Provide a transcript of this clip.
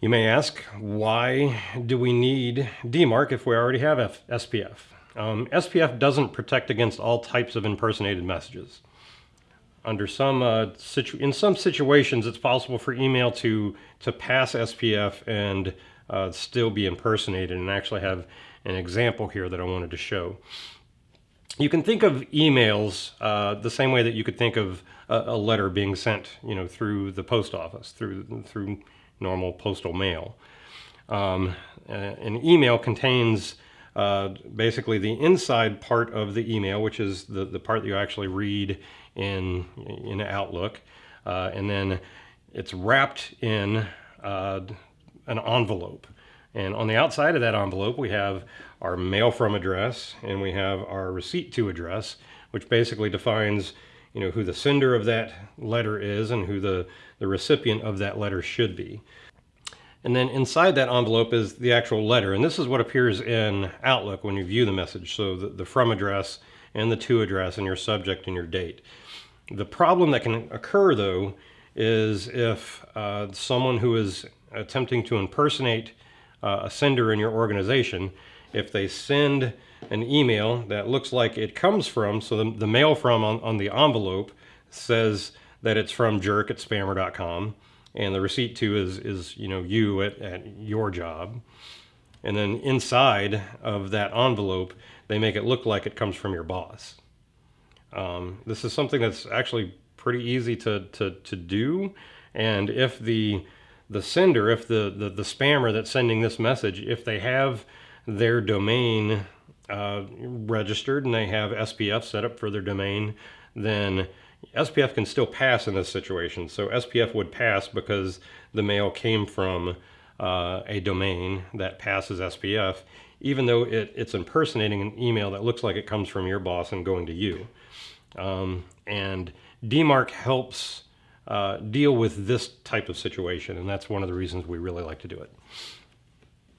You may ask, why do we need DMARC if we already have F SPF? Um, SPF doesn't protect against all types of impersonated messages. Under some, uh, in some situations, it's possible for email to, to pass SPF and uh, still be impersonated and actually have an example here that I wanted to show. You can think of emails uh, the same way that you could think of a, a, letter being sent, you know, through the post office, through through normal postal mail. Um, an email contains uh, basically the inside part of the email, which is the, the part that you actually read in, in Outlook. Uh, and then it's wrapped in uh, an envelope. And on the outside of that envelope, we have our mail from address and we have our receipt to address, which basically defines you know, who the sender of that letter is and who the, the recipient of that letter should be. And then inside that envelope is the actual letter. And this is what appears in Outlook when you view the message. So the, the from address and the to address and your subject and your date. The problem that can occur though is if uh, someone who is attempting to impersonate uh, a sender in your organization, if they send an email that looks like it comes from, so the, the mail from on, on the envelope says that it's from jerk at spammer.com and the receipt to is, is you know, you at, at your job. And then inside of that envelope, they make it look like it comes from your boss. Um, this is something that's actually pretty easy to, to, to do. And if the, the sender, if the, the, the spammer that's sending this message, if they have their domain uh, registered and they have SPF set up for their domain, then SPF can still pass in this situation. So SPF would pass because the mail came from uh, a domain that passes SPF, even though it, it's impersonating an email that looks like it comes from your boss and going to you. Um, and DMARC helps uh, deal with this type of situation, and that's one of the reasons we really like to do it.